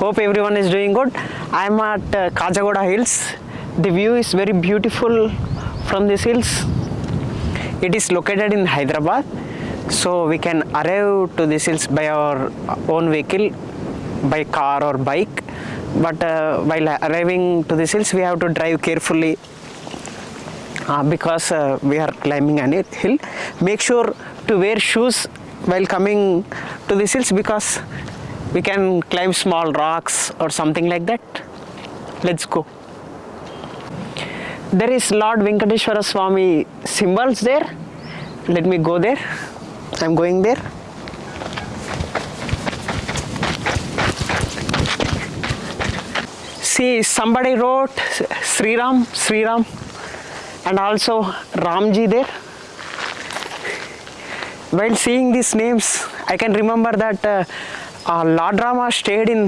hope everyone is doing good. I'm at uh, Khajaguda hills. The view is very beautiful from these hills. It is located in hyderabad. So we can arrive to these hills by our own vehicle by car or bike. But uh, while arriving to these hills we have to drive carefully. Uh, because uh, we are climbing an hill. Make sure to wear shoes while coming to these hills because we can climb small rocks or something like that. Let's go. There is lord venkateshwara swami symbols there. Let me go there. I'm going there. See somebody wrote sri ram sri ram and also ramji there. While seeing these names i can remember that uh, uh, lord rama stayed in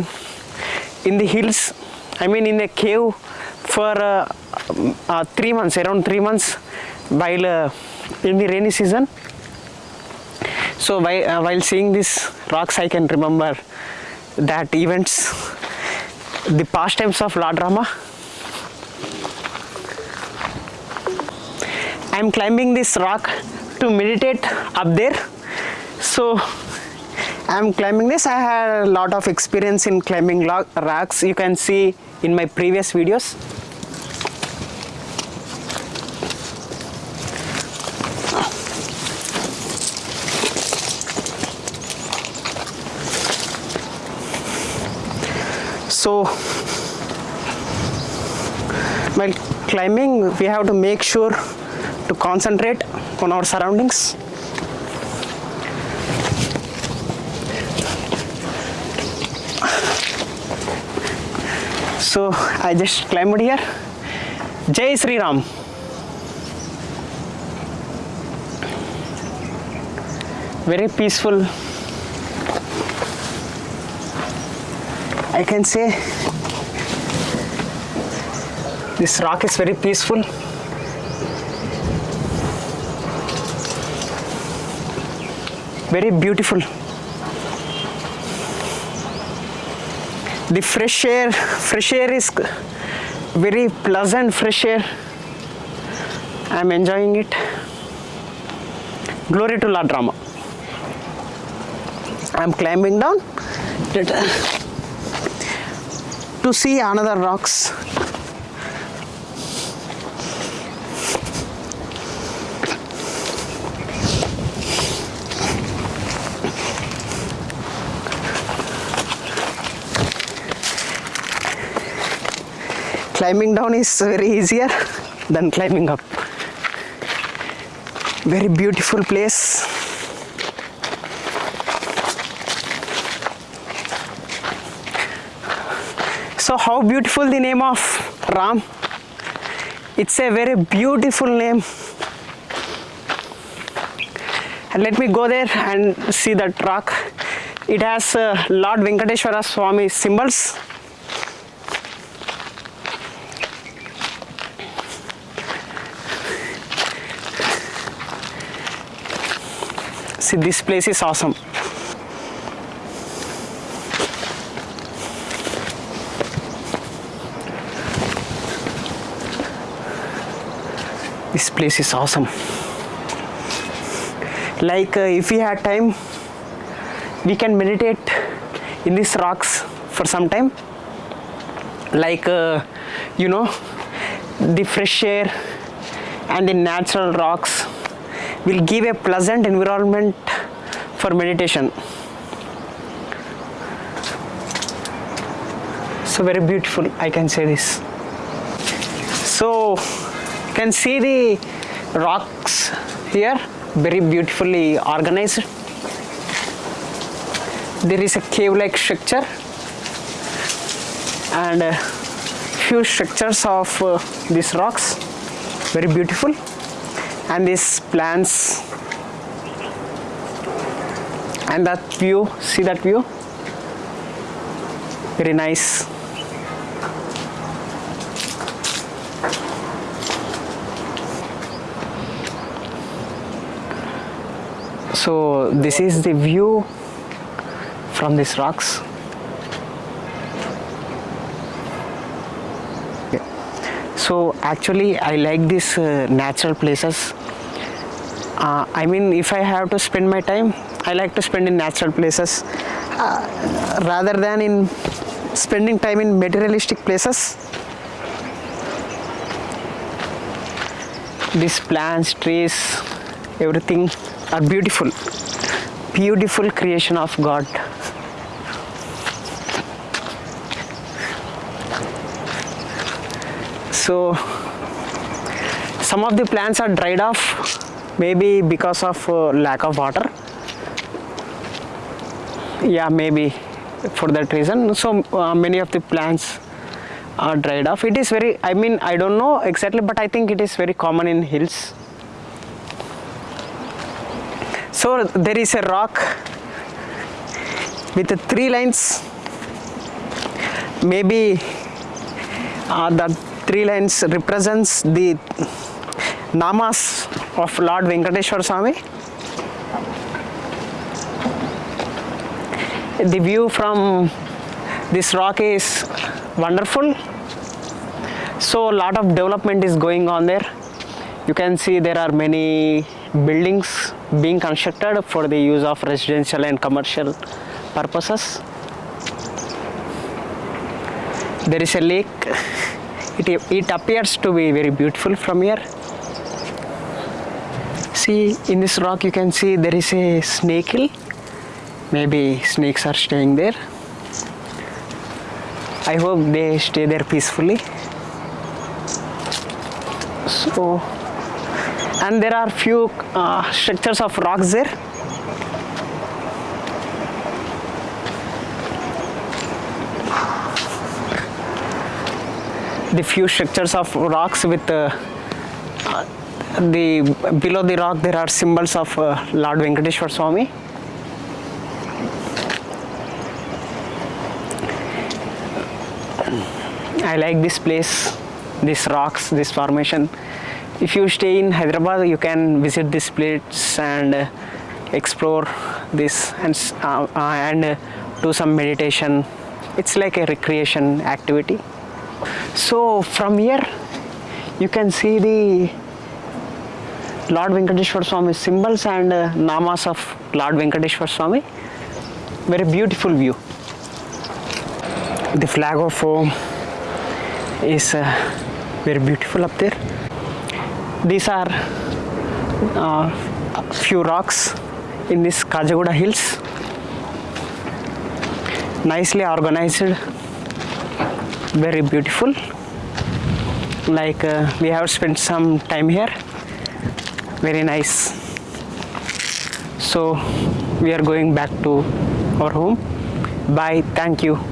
in the hills i mean in a cave for uh, uh, three months around three months while uh, in the rainy season. So while, uh, while seeing these rocks i can remember that events the pastimes of lord rama i'm climbing this rock to meditate up there. So i'm climbing this. I had a lot of experience in climbing rocks. You can see in my previous videos. So while climbing we have to make sure to concentrate on our surroundings so i just climbed here. Jai sri ram very peaceful. I can say this rock is very peaceful. Very beautiful the fresh air fresh air is very pleasant fresh air. I'm enjoying it. Glory to lord rama. I'm climbing down. Uh, to see another rocks climbing down is very easier than climbing up. Very beautiful place. So how beautiful the name of ram? It's a very beautiful name. And let me go there and see that rock. It has uh, lord venkateshwara swami symbols see this place is awesome. This place is awesome. Like uh, if we had time we can meditate in these rocks for some time. Like uh, you know the fresh air and the natural rocks will give a pleasant environment for meditation. So very beautiful i can say this. So you can see the rocks here very beautifully organized. There is a cave like structure and few structures of uh, these rocks. Very beautiful and these plants. And that view see that view? Very nice. So this is the view from these rocks. So actually I like these uh, natural places uh, i mean if i have to spend my time i like to spend in natural places. Uh, rather than in spending time in materialistic places these plants trees everything are beautiful. Beautiful creation of god. So some of the plants are dried off maybe because of uh, lack of water. Yeah maybe for that reason. So uh, many of the plants are dried off. It is very i mean i don't know exactly but i think it is very common in hills. So there is a rock with three lines. Maybe uh, the three lines represents the namas of lord venkateshwar swami. The view from this rock is wonderful. So a lot of development is going on there. You can see there are many buildings being constructed for the use of residential and commercial purposes. There is a lake. It, it appears to be very beautiful from here see in this rock you can see there is a snake hill. Maybe snakes are staying there. I hope they stay there peacefully. So and there are few uh, structures of rocks there. The few structures of rocks with uh, uh, the below the rock there are symbols of uh, lord venkateshwar swami I like this place, these rocks, this formation. If you stay in Hyderabad, you can visit this place and uh, explore this and uh, uh, and uh, do some meditation. It's like a recreation activity. So from here, you can see the Lord Venkateshwar Swami symbols and uh, namas of Lord Venkateshwar Swami. Very beautiful view. The flag of home is uh, very beautiful up there. These are uh, few rocks in this Khajaguda hills. Nicely organized, very beautiful. Like uh, we have spent some time here. Very nice. So we are going back to our home. Bye. Thank you.